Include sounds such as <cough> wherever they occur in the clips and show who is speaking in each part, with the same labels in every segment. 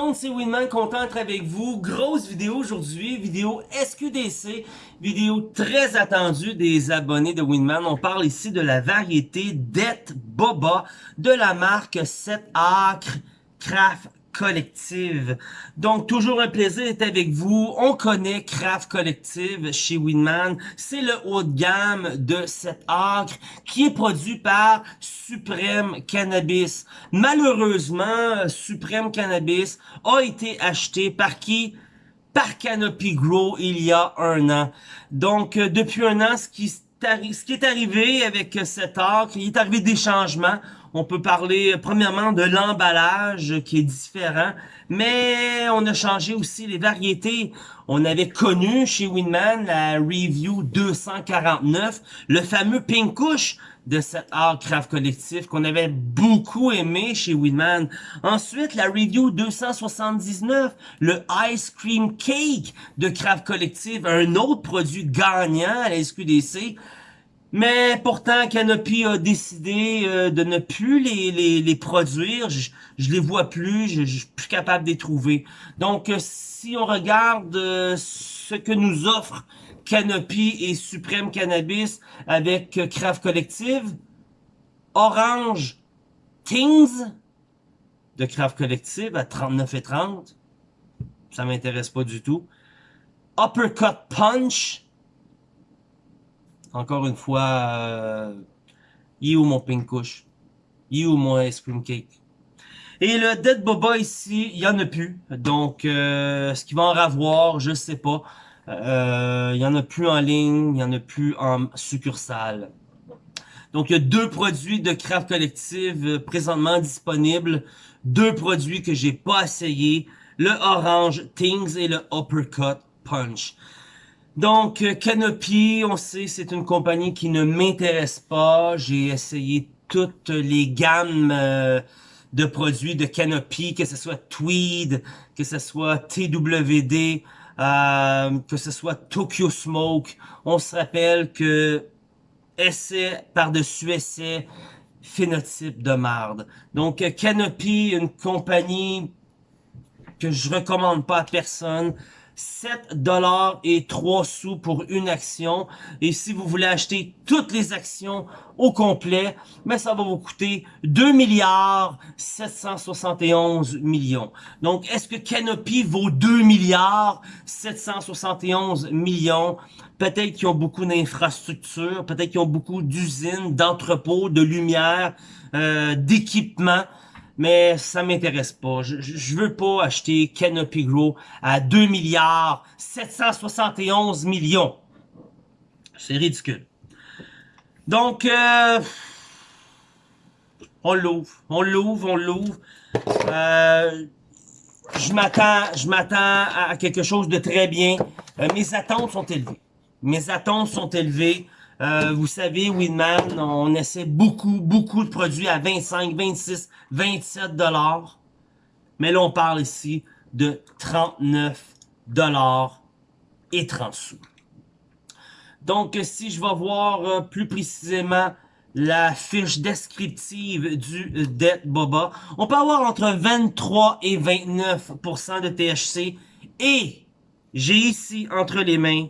Speaker 1: monde, c'est Winman, content d'être avec vous. Grosse vidéo aujourd'hui, vidéo SQDC, vidéo très attendue des abonnés de Winman. On parle ici de la variété Det Boba de la marque 7 Acre Craft collective. Donc, toujours un plaisir d'être avec vous. On connaît Craft Collective chez Winman. C'est le haut de gamme de cet acre qui est produit par Supreme Cannabis. Malheureusement, Supreme Cannabis a été acheté par qui? Par Canopy Grow il y a un an. Donc, euh, depuis un an, ce qui, est arrivé avec cet acre, il est arrivé des changements. On peut parler premièrement de l'emballage qui est différent, mais on a changé aussi les variétés. On avait connu chez Winman la Review 249, le fameux Pink Couche de cet art craft collectif qu'on avait beaucoup aimé chez Winman. Ensuite, la Review 279, le Ice Cream Cake de craft collectif, un autre produit gagnant à la SQDC. Mais pourtant, Canopy a décidé euh, de ne plus les, les, les produire. Je, je les vois plus, je, je suis plus capable de les trouver. Donc, euh, si on regarde euh, ce que nous offre Canopy et Supreme Cannabis avec Craft Collective, Orange Things de Craft Collective à 39,30. Ça m'intéresse pas du tout. Uppercut Punch encore une fois, euh, il est où mon pink couche? Il où mon ice cream cake? Et le Dead Boba ici, il y en a plus. Donc, euh, ce qu'il va en avoir, je sais pas. Euh, il y en a plus en ligne, il y en a plus en succursale. Donc, il y a deux produits de Craft Collective euh, présentement disponibles. Deux produits que j'ai pas essayé. Le Orange Things et le Uppercut Punch. Donc, euh, Canopy, on sait, c'est une compagnie qui ne m'intéresse pas. J'ai essayé toutes les gammes euh, de produits de Canopy, que ce soit Tweed, que ce soit TWD, euh, que ce soit Tokyo Smoke. On se rappelle que essai par-dessus essai, phénotype de marde. Donc, Canopy, une compagnie que je recommande pas à personne. 7 dollars et 3 sous pour une action. Et si vous voulez acheter toutes les actions au complet, mais ça va vous coûter 2 milliards 771 millions. Donc, est-ce que Canopy vaut 2 milliards 771 millions? Peut-être qu'ils ont beaucoup d'infrastructures, peut-être qu'ils ont beaucoup d'usines, d'entrepôts, de lumière, euh, d'équipements mais ça m'intéresse pas. Je, je, veux pas acheter Canopy Grow à 2 milliards 771 millions. C'est ridicule. Donc, euh, on l'ouvre, on l'ouvre, on l'ouvre. Euh, je m'attends, je m'attends à quelque chose de très bien. Euh, mes attentes sont élevées. Mes attentes sont élevées. Euh, vous savez, Winman, on essaie beaucoup, beaucoup de produits à 25, 26, 27 dollars. Mais là, on parle ici de 39 dollars et 30 sous. Donc, si je vais voir euh, plus précisément la fiche descriptive du Det Boba, on peut avoir entre 23 et 29% de THC et j'ai ici entre les mains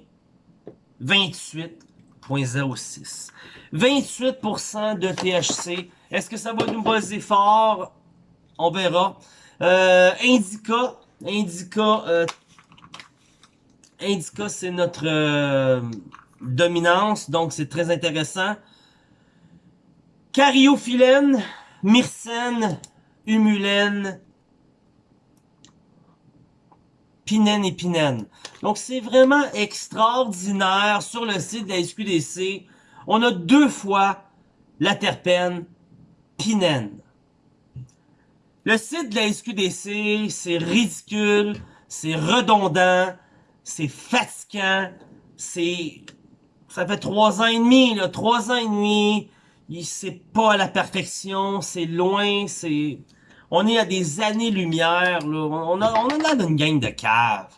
Speaker 1: 28 0.06. 28% de THC. Est-ce que ça va nous buzzer fort? On verra. Euh, Indica. Indica. Euh, Indica, c'est notre euh, dominance. Donc, c'est très intéressant. Cariophyllène. Myrcène. Humulène. Pinène et Pinène. Donc, c'est vraiment extraordinaire sur le site de la SQDC. On a deux fois la terpène Pinène. Le site de la SQDC, c'est ridicule, c'est redondant, c'est fatigant, c'est... Ça fait trois ans et demi, là, trois ans et demi, c'est pas à la perfection, c'est loin, c'est... On est à des années-lumière, là. On, a, on a une gang de caves.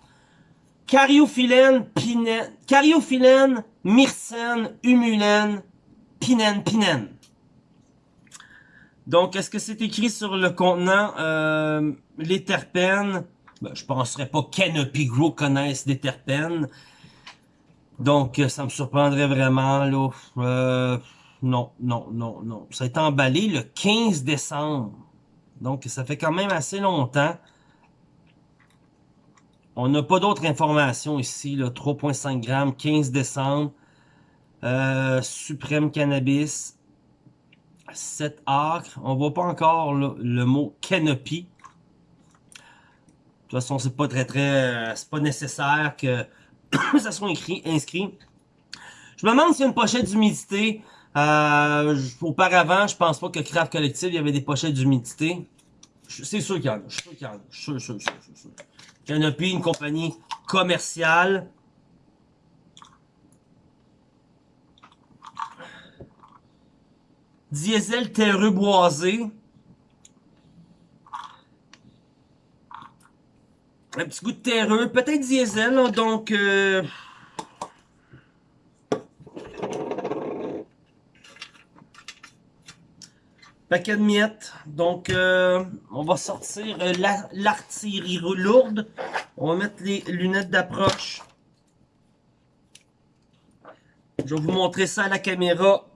Speaker 1: Cariophyllène, pinène, cariophyllène, myrcène, humulène, pinène, pinène. Donc, est-ce que c'est écrit sur le contenant euh, les terpènes? Ben, je penserais pas Canopy Grow connaisse des terpènes. Donc, euh, ça me surprendrait vraiment, là. Euh, non, non, non, non. Ça a été emballé le 15 décembre. Donc, ça fait quand même assez longtemps. On n'a pas d'autres informations ici, là. 3.5 grammes, 15 décembre. Euh, Suprême Cannabis. 7 acres. On voit pas encore le mot canopy. De toute façon, c'est pas très très. c'est pas nécessaire que <coughs> ça soit inscrit. Je me demande s'il y a une pochette d'humidité. Euh, auparavant, je pense pas que Craft Collective, il y avait des pochettes d'humidité. C'est sûr qu'il y en a. Je suis sûr qu'il y en a. Je suis sûr, sûr, sûr, sûr. Canopy, une compagnie commerciale. Diesel terreux boisé. Un petit goût de terreux, peut-être diesel, donc... Euh... Paquet de miettes. Donc, euh, on va sortir euh, l'artillerie lourde. On va mettre les lunettes d'approche. Je vais vous montrer ça à la caméra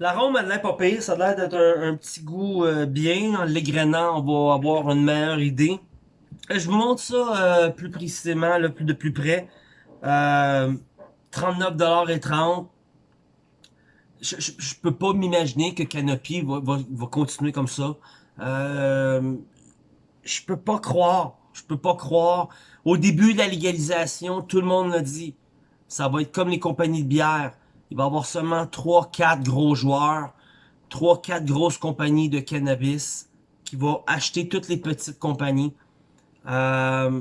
Speaker 1: L'arôme, elle l'air pas pire. Ça a l'air d'être un, petit goût euh, bien. En l'égrenant, on va avoir une meilleure idée. Euh, je vous montre ça euh, plus précisément, là, plus de plus près. Euh, 39,30$. Je, je, je, peux pas m'imaginer que Canopy va, va, va, continuer comme ça. Euh, je peux pas croire. Je peux pas croire. Au début de la légalisation, tout le monde l'a dit. Ça va être comme les compagnies de bière il va y avoir seulement 3-4 gros joueurs, 3-4 grosses compagnies de cannabis qui vont acheter toutes les petites compagnies. Euh,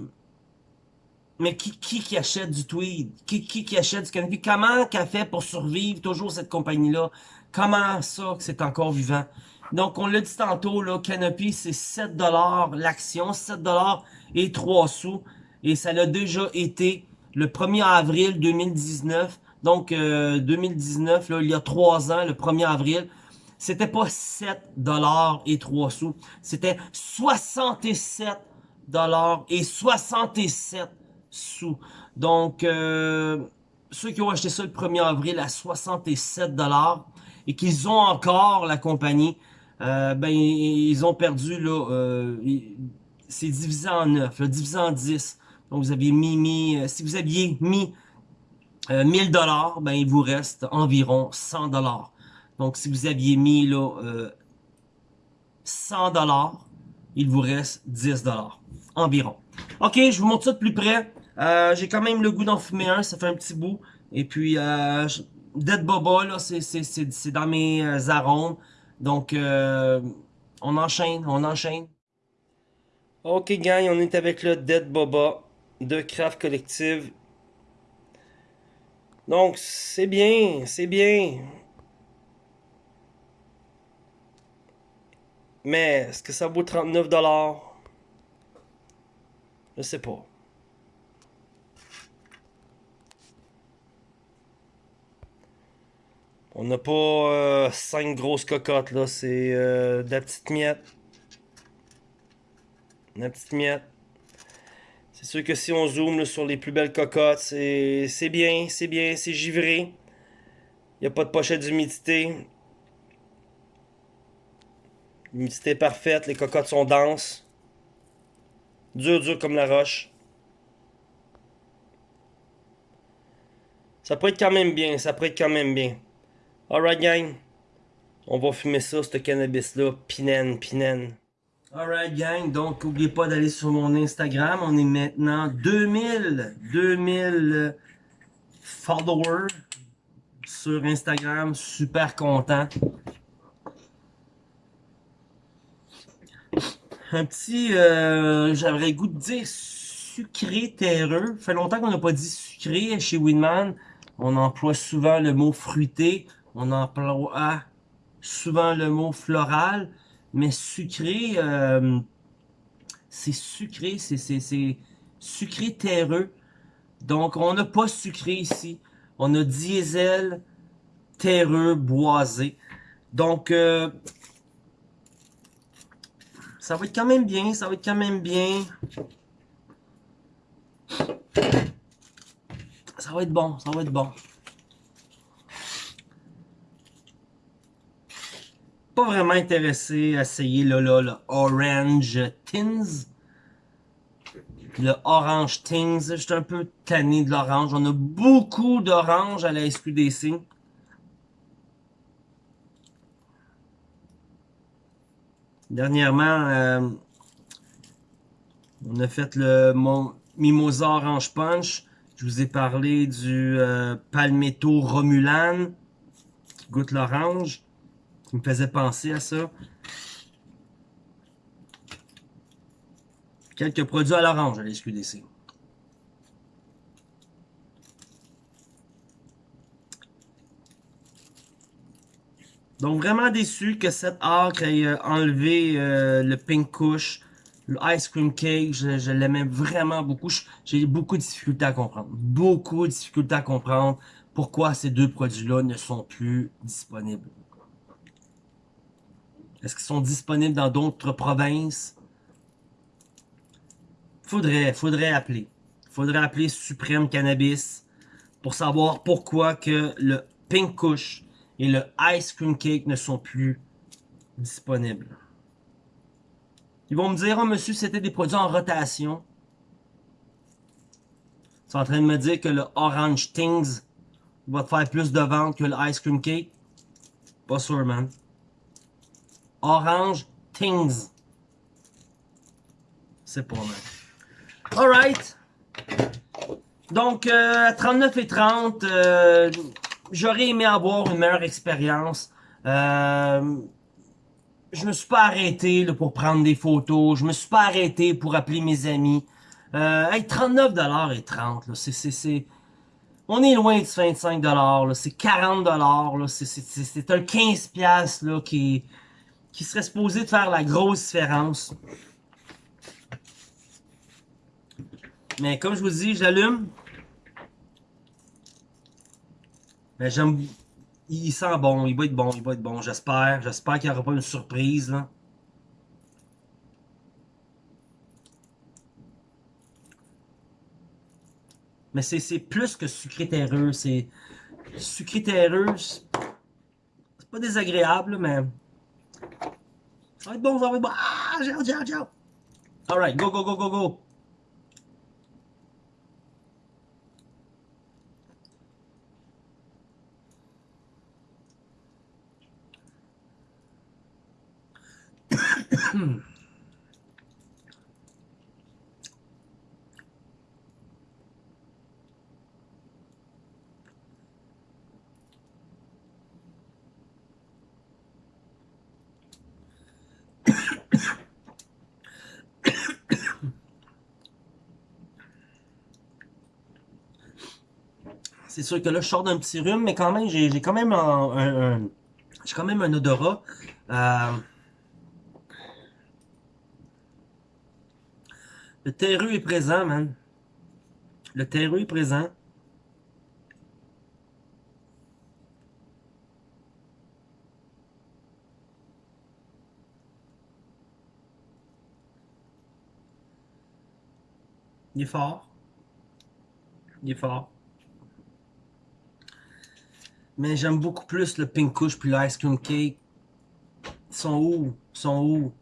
Speaker 1: mais qui, qui, qui achète du tweed? Qui, qui, qui achète du cannabis? Comment qu'a fait pour survivre toujours cette compagnie-là? Comment ça que c'est encore vivant? Donc, on l'a dit tantôt, là, Canopy, c'est 7$ l'action, 7$ et 3 sous. Et ça l'a déjà été le 1er avril 2019 donc, 2019, euh, là, il y a trois ans, le 1er avril, c'était pas 7 dollars et 3 sous, c'était 67 dollars et 67 sous. Donc, euh, ceux qui ont acheté ça le 1er avril à 67 dollars et qu'ils ont encore la compagnie, euh, ben ils ont perdu là, c'est divisé en 9, divisé en 10. Donc vous aviez mis, mis si vous aviez mis 1000 euh, dollars, ben il vous reste environ 100 dollars. Donc si vous aviez mis là euh, 100 dollars, il vous reste 10 dollars environ. Ok, je vous montre ça de plus près. Euh, J'ai quand même le goût d'en fumer un, ça fait un petit bout. Et puis euh, Dead Boba là, c'est dans mes euh, arômes. Donc euh, on enchaîne, on enchaîne. Ok gang, on est avec le Dead Boba de Craft Collective donc, c'est bien, c'est bien. Mais, est-ce que ça vaut 39$? Je sais pas. On n'a pas euh, 5 grosses cocottes, là. C'est euh, de la petite miette. La petite miette. Sûr que si on zoome sur les plus belles cocottes, c'est bien, c'est bien, c'est givré. Il n'y a pas de pochette d'humidité. L'humidité est parfaite, les cocottes sont denses. Dur, dur comme la roche. Ça pourrait être quand même bien, ça pourrait être quand même bien. Alright gang, on va fumer ça, ce cannabis-là, pinen, pinen. Alright gang, donc n'oubliez pas d'aller sur mon Instagram. On est maintenant 2000, 2000 followers sur Instagram. Super content. Un petit, euh, j'aimerais goût de dire sucré terreux. Fait longtemps qu'on n'a pas dit sucré chez Winman. On emploie souvent le mot fruité. On emploie souvent le mot floral, mais sucré, euh, c'est sucré, c'est sucré terreux. Donc, on n'a pas sucré ici. On a diesel, terreux, boisé. Donc, euh, ça va être quand même bien, ça va être quand même bien. Ça va être bon, ça va être bon. Pas vraiment intéressé à essayer là, là, le Orange Tins. Le Orange Tins, j'étais un peu tanné de l'orange. On a beaucoup d'orange à la SQDC. Dernièrement, euh, on a fait le Mimosa Orange Punch. Je vous ai parlé du euh, Palmetto Romulan qui goûte l'orange, qui me faisait penser à ça. Quelques produits à l'orange à la SQDC. Donc vraiment déçu que cette arc ait euh, enlevé euh, le pink couche le ice cream cake, je, l'aimais vraiment beaucoup. J'ai beaucoup de difficultés à comprendre. Beaucoup de difficultés à comprendre pourquoi ces deux produits-là ne sont plus disponibles. Est-ce qu'ils sont disponibles dans d'autres provinces? Faudrait, faudrait appeler. Faudrait appeler Supreme Cannabis pour savoir pourquoi que le Pink Kush et le Ice Cream Cake ne sont plus disponibles. Ils vont me dire, oh monsieur, c'était des produits en rotation. Ils sont en train de me dire que le Orange Things va te faire plus de ventes que le Ice Cream Cake. Pas sûr, man. Orange Things. C'est pas mal. Alright. Donc, euh, 39 et 30, euh, j'aurais aimé avoir une meilleure expérience. Euh, je me suis pas arrêté pour prendre des photos. Je me suis pas arrêté pour appeler mes amis. Euh, hey, 39$ et 30, c'est, c'est, c'est... On est loin de 25$, c'est 40$, c'est un 15$ là, qui, qui serait supposé de faire la grosse différence. Mais comme je vous dis, j'allume. Mais j'aime il sent bon, il va être bon, il va être bon, j'espère. J'espère qu'il n'y aura pas une surprise, là. Mais c'est plus que sucré terreux, c'est... Sucré terreux, c'est pas désagréable, mais... Ça va être bon, ça va être bon. Ah, j'ai j'ai j'ai Alright, go, go, go, go, go. C'est sûr que là, je sors d'un petit rhume, mais quand même, j'ai quand même un, j'ai quand même un odorat. Euh, Le terreux est présent, man. Le terreux est présent. Il est fort. Il est fort. Mais j'aime beaucoup plus le pink couche puis l'ice cream cake. Ils sont où? Ils sont où?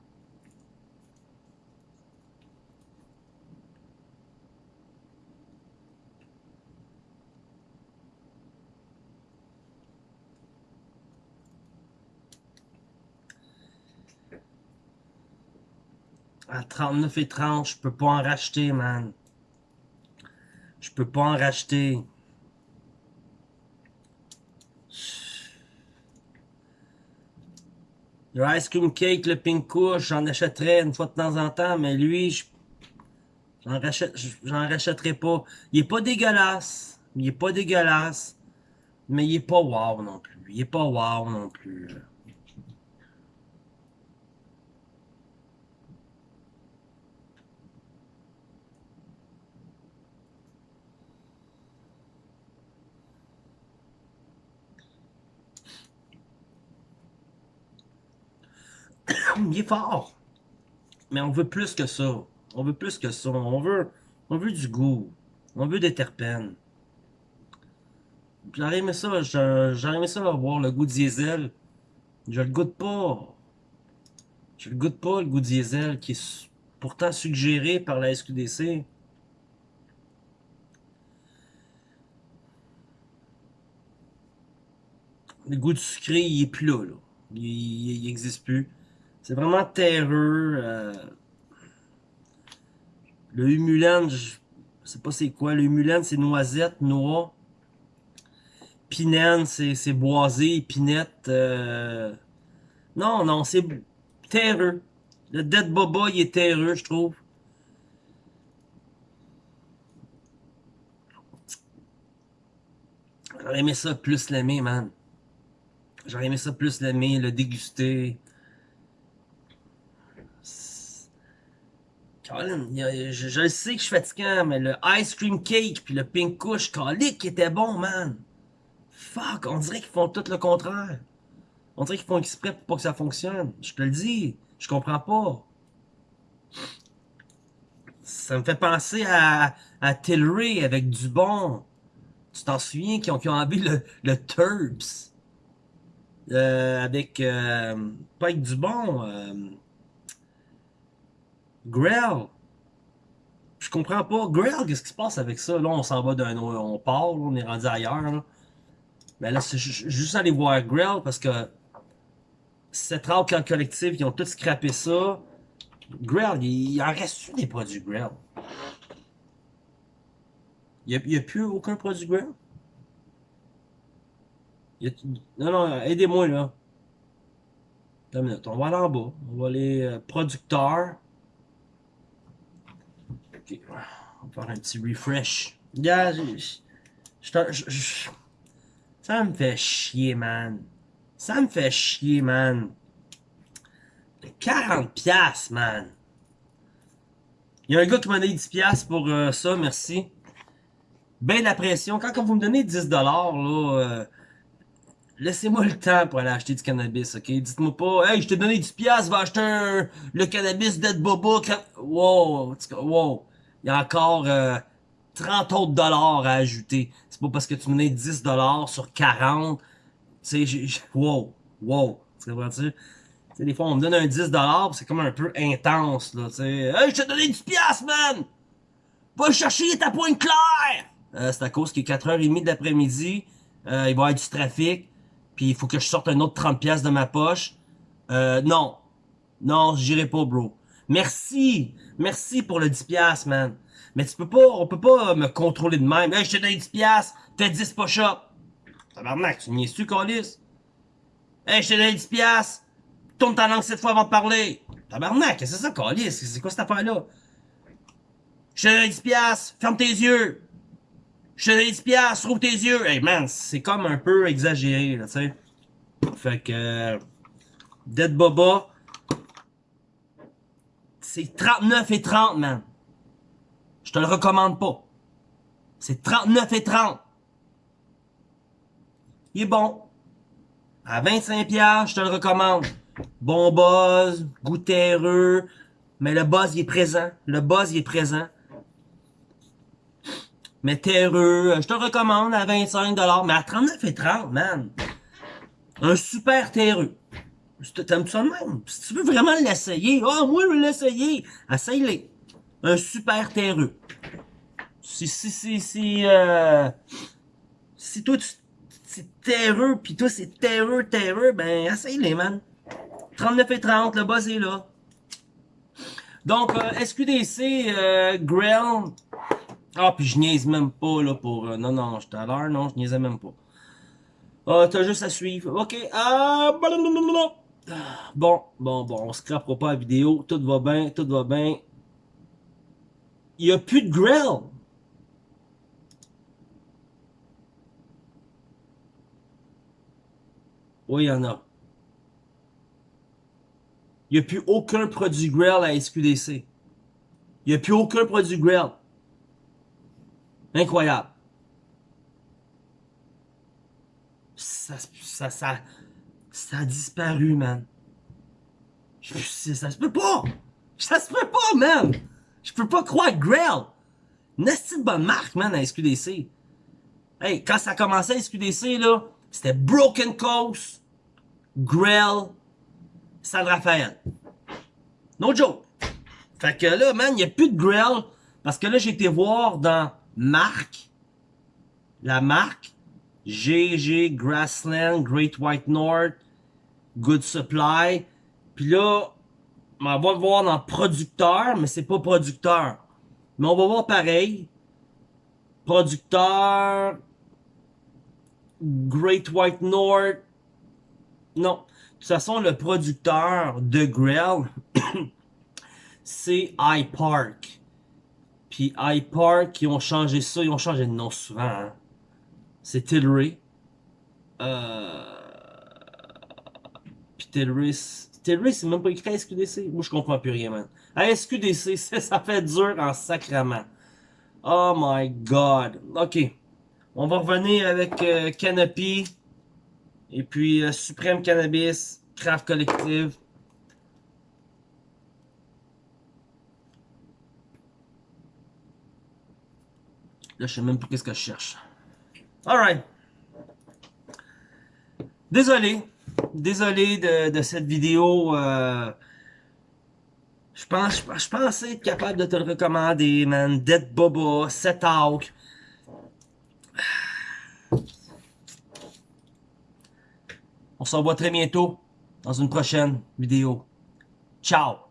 Speaker 1: À 39 et 30, je peux pas en racheter, man. Je peux pas en racheter. Le ice cream cake, le pink couche, j'en achèterais une fois de temps en temps, mais lui, j'en j'en rachèterai pas. Il est pas dégueulasse. Il est pas dégueulasse. Mais il est pas wow non plus. Il est pas wow non plus. Il est fort. Mais on veut plus que ça. On veut plus que ça. On veut, du goût. On veut des terpènes. J'aurais aimé ça, j'aurais aimé ça avoir le goût diesel. Je le goûte pas. Je le goûte pas, le goût diesel, qui est pourtant suggéré par la SQDC. Le goût du sucré, il est plus là. Il n'existe plus. C'est vraiment terreux. Euh... Le humulan, je sais pas c'est quoi. Le humulan, c'est noisette, noix. Pinène, c'est boisé, pinette. Euh... Non, non, c'est terreux. Le Dead Boba, il est terreux, je trouve. J'aurais aimé ça plus l'aimer, man. J'aurais aimé ça plus l'aimer, le déguster. Colin, je, je, sais que je suis fatiguant, mais le ice cream cake puis le pink kush, qui était bon, man. Fuck, on dirait qu'ils font tout le contraire. On dirait qu'ils font exprès pour pas que ça fonctionne. Je te le dis, je comprends pas. Ça me fait penser à, à Tilray avec du bon. Tu t'en souviens qui ont, qui ont envie le, le Turbs? Euh, avec euh, pas avec du bon euh, Grell je comprends pas. Grell qu'est-ce qui se passe avec ça? Là on s'en va d'un on part on est rendu ailleurs mais là c'est juste aller voir Grell parce que cette race collective ils ont tous scrappé ça. Grell il, en reste des produits Grell il n'y a, plus aucun produit Grell non, non, aidez-moi là. Minute, on va aller en bas. On va aller euh, producteur. Ok, on va faire un petit refresh. Yeah, ça me fait chier, man. Ça me fait chier, man. 40 piastres, man. Il y a un gars qui m'a donné 10 piastres pour euh, ça, merci. Ben la pression. Quand, quand vous me donnez 10 dollars, là, euh, Laissez-moi le temps pour aller acheter du cannabis, ok? Dites-moi pas, hey, je t'ai donné 10$, va acheter le cannabis d'Ed Boba. Wow, wow. Il y a encore 30 euh, autres dollars à ajouter. C'est pas parce que tu me donnes 10 dollars sur 40. Tu sais, wow, wow. Tu comprends-tu? des fois, on me donne un 10 dollars, c'est comme un peu intense, là, tu. Hey, je t'ai donné 10$, man! Va chercher ta pointe claire! Euh, c'est à cause qu'il est 4h30 d'après-midi. Euh, il va y avoir du trafic puis il faut que je sorte un autre 30 pièces de ma poche. Euh, non. Non, j'irai pas, bro. Merci. Merci pour le 10 pièces, man. Mais tu peux pas, on peut pas me contrôler de même. Hey, je te donne 10 pièces, fais 10 push-up. Tabarnak, tu m'y es-tu, Calis? Hey, je te donne 10 pièces, tourne ta langue cette fois avant de parler. Tabarnak, c'est ça, Calis? C'est quoi cette affaire-là? Je te donne 10 pièces, ferme tes yeux. Je te donne 10 piastres, trouve tes yeux. Hey man, c'est comme un peu exagéré, là, tu sais. Fait que... Dead Boba... C'est 39 et 30, man. Je te le recommande pas. C'est 39 et 30. Il est bon. À 25 piastres, je te le recommande. Bon buzz, goût terreux, mais le buzz il est présent. Le buzz il est présent mais terreux, je te recommande à 25$, mais à 39,30$, man. Un super terreux. T'aimes ça de même? Si tu veux vraiment l'essayer, ah, oh, moi, je l'essayer. Essaye-le. Un super terreux. Si, si, si, si, euh, si toi, tu, c'est terreux, pis toi, c'est terreux, terreux, ben, essaye-les, man. 39 et 30, le buzz est là. Donc, euh, SQDC, euh, Grill, ah, puis je niaise même pas, là, pour... Euh, non, non, j'étais à l'heure, non, je niaisais même pas. Ah, t'as juste à suivre. OK. Ah, bon, bon, bon, on scrapera pas la vidéo. Tout va bien, tout va bien. Il y a plus de grill. Oui, il y en a. Il n'y a plus aucun produit grill à SQDC. Il n'y a plus aucun produit grill. Incroyable. Ça, ça, ça, ça a disparu, man. Ça se peut pas! Ça se peut pas, man! Je peux pas croire Grail! Une de bonne marque, man, à SQDC. Hey, quand ça a commencé à SQDC, là, c'était Broken Coast, Grail, San Rafael. No joke. Fait que là, man, il n'y a plus de Grail. Parce que là, j'ai été voir dans marque. La marque. GG, Grassland, Great White North, Good Supply. Puis là, on va voir dans producteur, mais c'est pas producteur. Mais on va voir pareil. Producteur. Great White North. Non. De toute façon, le producteur de Grell, <coughs> c'est iPark. Puis iPark, ils ont changé ça, ils ont changé de nom souvent. Hein. C'est Tilray. Euh... Tilray, c'est même pas écrit à SQDC. Moi, je comprends plus rien, man. À SQDC, <laughs> ça fait dur en sacrament. Oh my god. Ok. On va revenir avec euh, Canopy. Et puis euh, Supreme Cannabis. Craft Collective. Là, je sais même plus qu'est-ce que je cherche. Alright. Désolé. Désolé de, de cette vidéo. Euh, je pense, je pensais être capable de te le recommander, man. Dead Boba, Set Hawk. On se revoit très bientôt dans une prochaine vidéo. Ciao!